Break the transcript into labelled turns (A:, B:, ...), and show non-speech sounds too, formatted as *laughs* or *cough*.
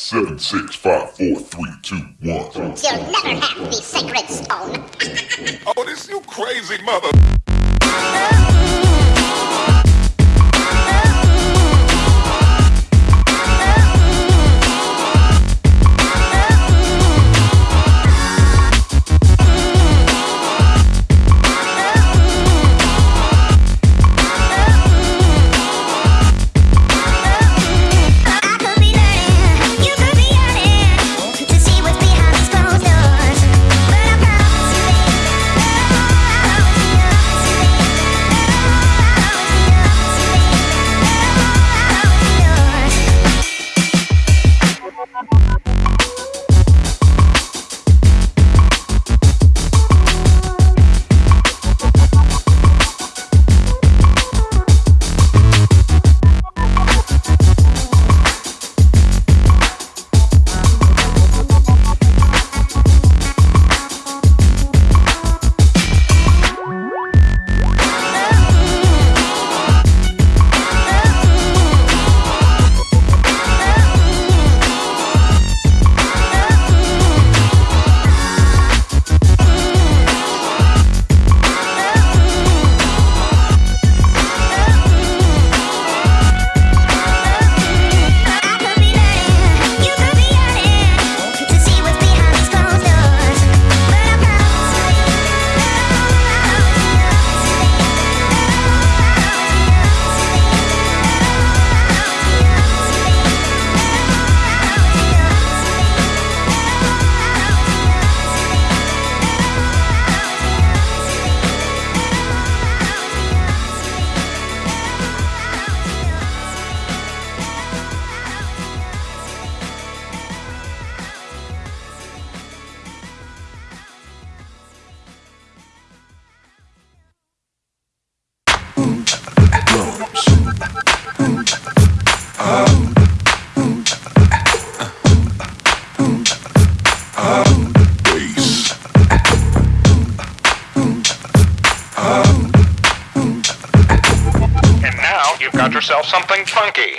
A: Seven, six, five, four, three, two, one.
B: You'll never have the sacred stone.
A: Oh, this you crazy mother. *laughs*
C: you've got yourself something funky.